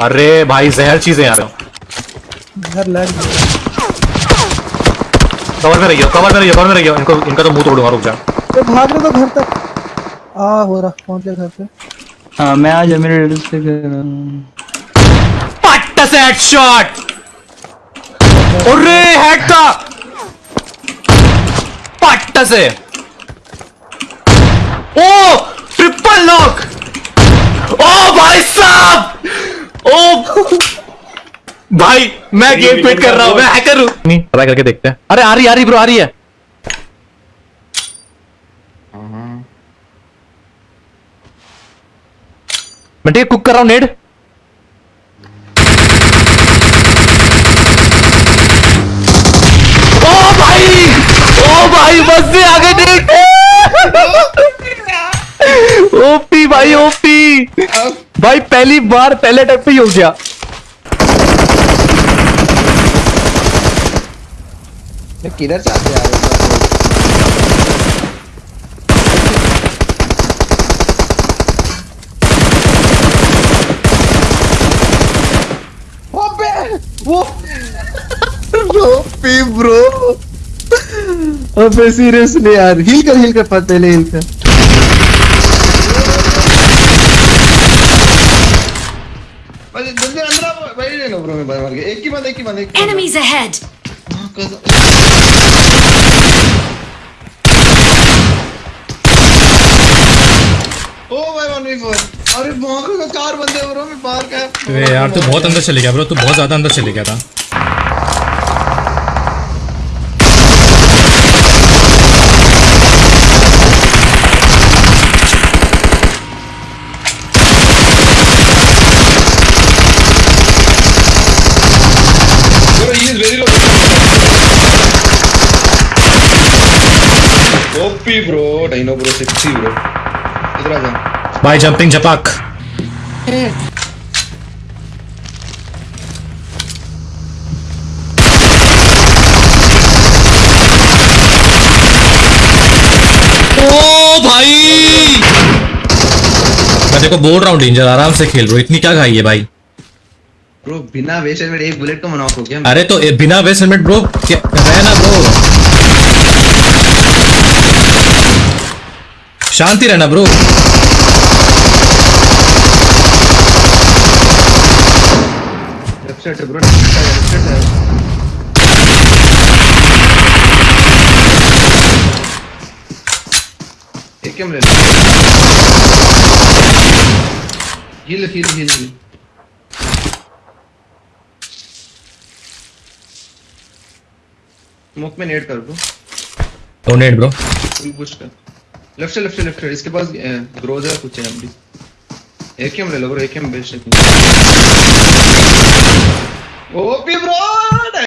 अरे भाई जहर चीज़ें आ रहे हो कवर में रहियो कवर में रहियो कवर में रहियो। इनको इनका तो मुँह तोड़ूँगा रुक जा। तो भाग रहे तो घर तक। आ हो रहा पहुँच गया घर पे। हाँ मैं आज मेरे रेड से कर रहा हूँ। पट्ट से हेडशॉट अरे हेड का! पट्ट से ओ ट्रिपल लॉक ओ भाई साहब ओ भाई मैं गेम क्विट कर रहा हूँ मैं हैकर हूँ। नहीं ट्राई करके देखते हैं। अरे आ रही आ रही ब्रो आ रही है। मैं ठीक कुक कर रहा हूँ नेड ओ भाई ओ भाई बस से आगे देख ओपी भाई ओपी भाई पहली बार पहले टाइप पे ही हो गया। किधर से आते यार अबे वो रोपी ब्रो अबे सीरियसली यार। हिल कर हिल कर पहले हिल कर। भाई जल्दी अंदर भाई ले लो ब्रो मैं मर गया एक ही बंद एक ही बंद एक ही बंद। कसम। ओ भाई वन वी फोर अरे वहाँ का चार बंदे ब्रो मैं बाहर का अरे यार, तू बहुत अंदर चले गया ब्रो तू बहुत ज़्यादा अंदर चले गया था 60 bro. Dino bro 60 bro. Idhar ja by jumping japak भाई oh, मैं देखो बोल रहा हूँ डेंजर आराम से खेल रहा इतनी क्या खाई है भाई ब्रो बिना वेस्ट हेलमेट एक बुलेट को मनाओ अरे तो बिना वेस्ट हेलमेट ब्रो क्या रहना ब्रो शांति रहना ब्रो लेफ़्ट लेफ़्ट ले. Smoke में नेट कर bro donate bro full push कर। लेफ़्ट से लेफ़्ट से लेफ़्ट इसके पास ग्रोज है कुछ है एक ही ले लो ब्रो एक ही। हम ओपी ब्रो